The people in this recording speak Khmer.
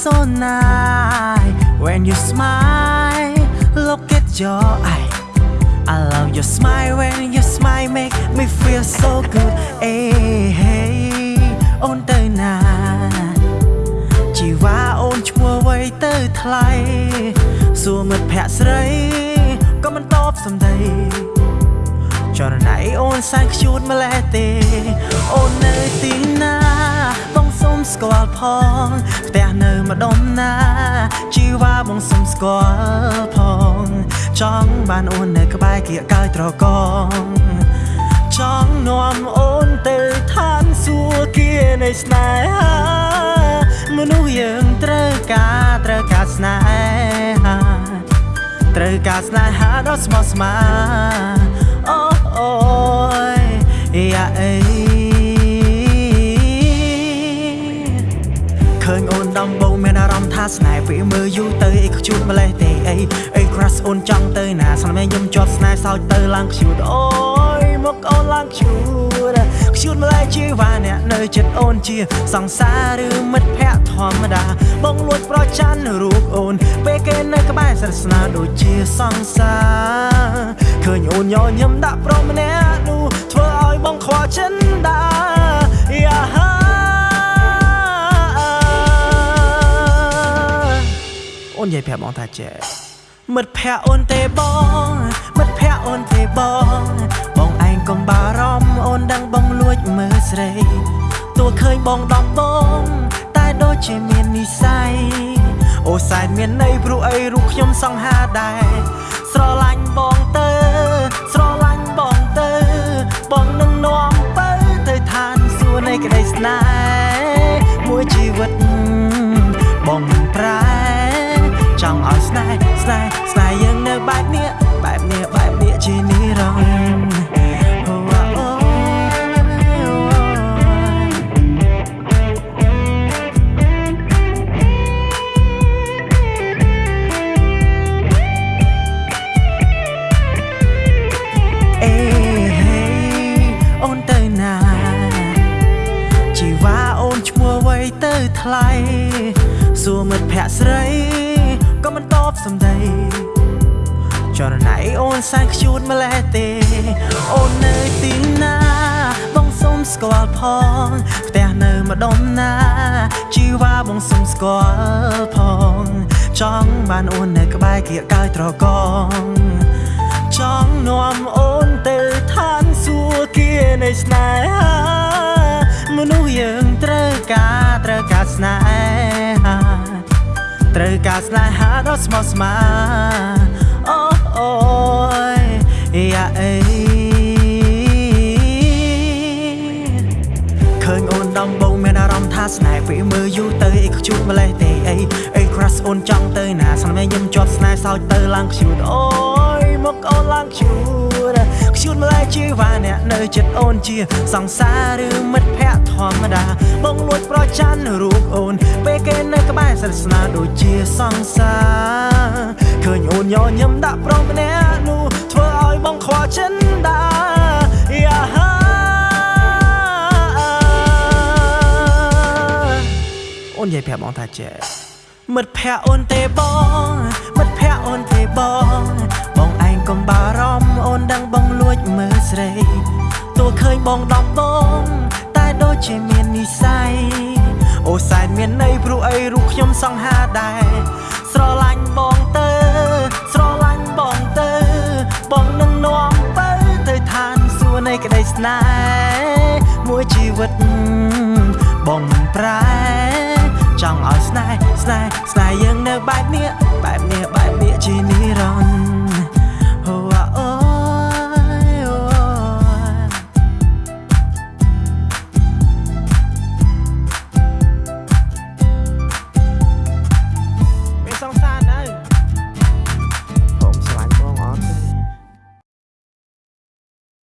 so nice when you smile. Look at your eye. I love your smile when your smile make me feel so good. Hey, hey, អូនទៅណាជីវ៉ាអូនឈ្មោះអ្វីទៅថ្លៃសួរមិត្តភក្តិស្រីក៏មិនតបសំដី ចរណៃអូនសែនខ្ជួតម្លេះទេ អូននៅទីណាបងសុំស្គាល់ផងផ្ទះនៅម្ដុំណាជីវ៉ាបងសុំស្គាល់ផង ចង់បានអូននៅក្បែរគៀកកើយត្រកងចង់នាំអូនទៅឋានសួគ៌នៃស្នេហាមនុស្សយើងត្រូវការត្រូវការស្នេហាត្រូវការស្នេហាដ៏ស្មោះស្ម័គ្រអូអូយយ៉ា អេឃើញអូនដំបងមានអារម្មណ៍ថាស្នេហ៍ពេលមើលយូរទៅអីខ្ជូតម្លេះទេអីអី crush អូនចង់ទៅណាស្នេហ៍ខ្ញុំជាប់ស្នេហ៍សោចទៅឡើងខ្ជូតអូយមកអូនឡើងខ្ជូត ខ្ជូតម្លេះជីវ៉ាអ្នកនៅចិត្តអូនជា សង្សារឬមិត្តភក្តិធម្មតា បងលួចប្រច័នរូបអូន ពេលគេនៅក្បែរស្រស្នាដូចជាសង្សារឃើញអូនញញឹមដាក់ប្រុសម្នាក់នោះធ្វើឲ្យបងខ្វល់ចិនដាយ៉ាហាអូននិយាយប្រាប់បងថាចេះមិត្តភក្តិអូនទេបងមិត្តភក្តិអូនទេបង បងដំបងតែដូចជាមាននិស័យអូសែនមានន័យព្រោះអីរូបខ្ញុំសង្ហាដែរស្រឡាញ់បងទៅ ស្រឡាញ់បងទៅ បងនឹងនាំទៅទៅឋានសួគ៌នៃក្តីស្នេហ៍មួយជីវិតបងមិនប្រែ ទៅថ្លៃសួរមិត្តភក្តិស្រីក៏មិនតបសំដីចរណៃអូនសែនខ្ជួតម្លេះទេ អូននៅទីណា បងសុំស្គាល់ផងផ្ទះនៅម្ដុំណាជីវ៉ាបងសុំស្គាល់ផង ចង់បានអូននៅក្បែរគៀកកើយត្រកងចង់នាំអូនទៅឋានសួគ៌នៃស្នេហា ត្រូវការស្នេហាត្រូវការស្នេហាដ៏ស្មោះស្ម័គ្រអូអូយយ៉ាអេឃើញអូនដំបងមានអារម្មណ៍ថាស្នេហ៍ពេលមើលយូរទៅអីខ្ជូតម្លេះទេអីអី crush អូនចង់ទៅណាស្នេហ៍ខ្ញុំជាប់ស្នេហ៍សោចទៅឡើងខ្ជូតអូយមកអូនឡើងខ្ជូតខ្ជូតម្លេះជីវ៉ាអ្នកនៅចិត្តអូនជា សង្សារឬមិត្តភក្តិធម្មតា បងលួចប្រច័នរូបអូន ពេលគេនៅក្បែរស្រស្នាដូចជាសង្សារឃើញអូនញញឹមដាក់ប្រុសម្នាក់នោះធ្វើឲ្យបងខ្វល់ចិនដាយ៉ាហាអូននិយាយប្រាប់បងថាចេះមិត្តភក្តិអូនទេបងមិត្តភក្តិអូនទេបងបងឯងកុំបារម្ភអូនដឹងបង បងដំបងតែដូចជាមាននិស័យអូសែនមានន័យព្រោះអីរូបខ្ញុំសង្ហាដែរស្រឡាញ់បងទៅ ស្រឡាញ់បងទៅ បងនឹងនាំបើទៅឋានសួគ៌នៃក្តីស្នេហ៍មួយជីវិតបងប្រែចង់ឲ្យស្នេហ៍ស្នេហ៍ស្នេហ៍យើងនៅបែបនេះ